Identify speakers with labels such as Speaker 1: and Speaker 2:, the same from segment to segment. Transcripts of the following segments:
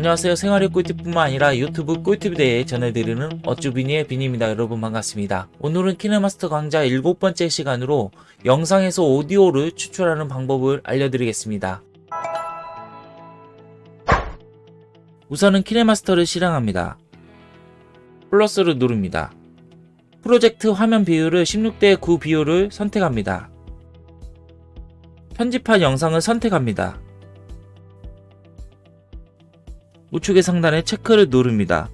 Speaker 1: 안녕하세요. 생활의 꿀팁뿐만 아니라 유튜브 꿀팁에 대해 전해드리는 어쭈비니의 비니입니다. 여러분 반갑습니다. 오늘은 키네마스터 강좌 일곱 번째 시간으로 영상에서 오디오를 추출하는 방법을 알려드리겠습니다. 우선은 키네마스터를 실행합니다. 플러스를 누릅니다. 프로젝트 화면 비율을 16대 9 비율을 선택합니다. 편집한 영상을 선택합니다 우측의 상단에 체크를 누릅니다.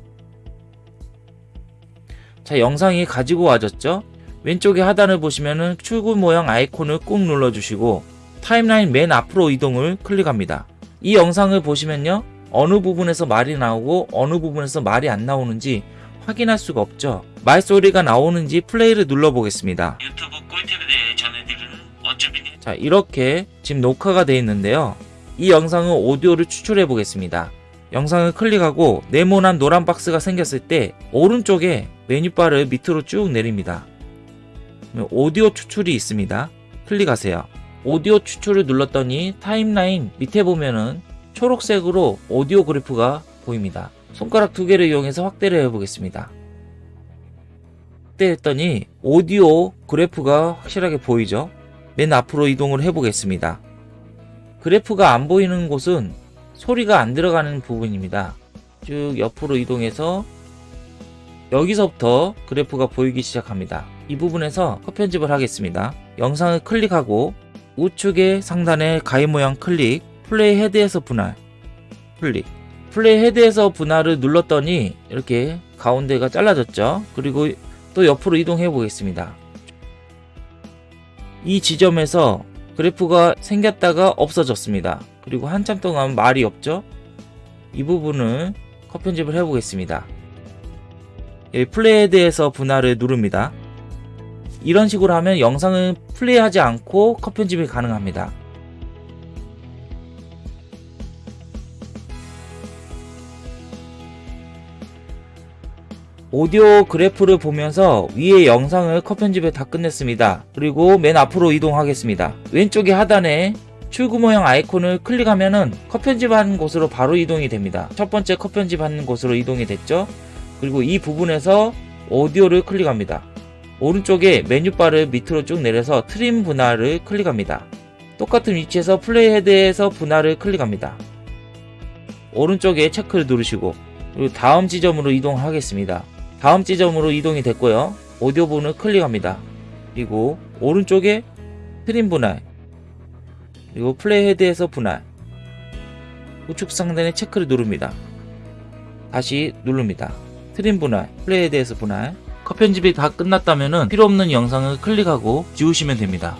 Speaker 1: 자 영상이 가지고 와졌죠? 왼쪽의 하단을 보시면은 출구 모양 아이콘을 꾹 눌러주시고 타임라인 맨 앞으로 이동을 클릭합니다. 이 영상을 보시면요 어느 부분에서 말이 나오고 어느 부분에서 말이 안 나오는지 확인할 수가 없죠. 말소리가 나오는지 플레이를 눌러보겠습니다. 유튜브 꿀팁에 대해 전해드리는 어쭈비니 자 이렇게 지금 녹화가 되어 있는데요. 이 영상은 오디오를 추출해 보겠습니다. 영상을 클릭하고 네모난 노란 박스가 생겼을 때 오른쪽에 메뉴바를 밑으로 쭉 내립니다. 오디오 추출이 있습니다. 클릭하세요. 오디오 추출을 눌렀더니 타임라인 밑에 보면은 초록색으로 오디오 그래프가 보입니다. 손가락 두 개를 이용해서 확대를 해보겠습니다. 확대했더니 오디오 그래프가 확실하게 보이죠? 맨 앞으로 이동을 해보겠습니다. 그래프가 안 보이는 곳은 소리가 안 들어가는 부분입니다. 쭉 옆으로 이동해서 여기서부터 그래프가 보이기 시작합니다. 이 부분에서 컷 편집을 하겠습니다. 영상을 클릭하고 우측의 상단에 가위 모양 클릭 playhead에서 분할 클릭 playhead에서 분할을 눌렀더니 이렇게 가운데가 잘라졌죠. 그리고 또 옆으로 이동해 보겠습니다. 이 지점에서 그래프가 생겼다가 없어졌습니다. 그리고 한참 동안 말이 없죠? 이 부분을 컷 편집을 해보겠습니다. 플레이에 대해서 분할을 누릅니다. 이런 식으로 하면 영상은 플레이하지 않고 컷 편집이 가능합니다. 오디오 그래프를 보면서 위에 영상을 컷 편집을 다 끝냈습니다. 그리고 맨 앞으로 이동하겠습니다. 왼쪽에 하단에 출구 모형 아이콘을 클릭하면은 컷 편집하는 곳으로 바로 이동이 됩니다. 첫 번째 컷 편집하는 곳으로 이동이 됐죠. 그리고 이 부분에서 오디오를 클릭합니다. 오른쪽에 메뉴바를 밑으로 쭉 내려서 trim 분할을 클릭합니다. 똑같은 위치에서 playhead에서 분할을 클릭합니다. 오른쪽에 체크를 누르시고 그리고 다음 지점으로 이동하겠습니다. 다음 지점으로 이동이 됐고요. 오디오 부분을 클릭합니다. 그리고 오른쪽에 trim 분할 그리고 playhead에서 분할 우측 상단에 체크를 누릅니다. 다시 누릅니다. trim 분할, playhead에서 분할 컷 편집이 다 끝났다면 필요없는 영상을 클릭하고 지우시면 됩니다.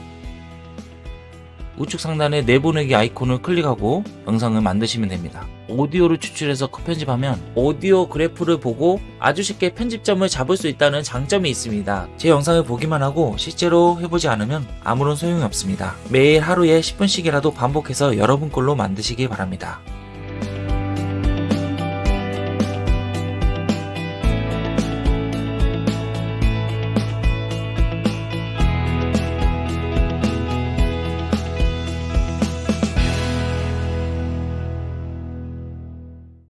Speaker 1: 우측 상단에 내보내기 아이콘을 클릭하고 영상을 만드시면 됩니다. 오디오를 추출해서 편집하면 오디오 그래프를 보고 아주 쉽게 편집점을 잡을 수 있다는 장점이 있습니다. 제 영상을 보기만 하고 실제로 해보지 않으면 아무런 소용이 없습니다. 매일 하루에 10분씩이라도 반복해서 여러분 걸로 만드시기 바랍니다.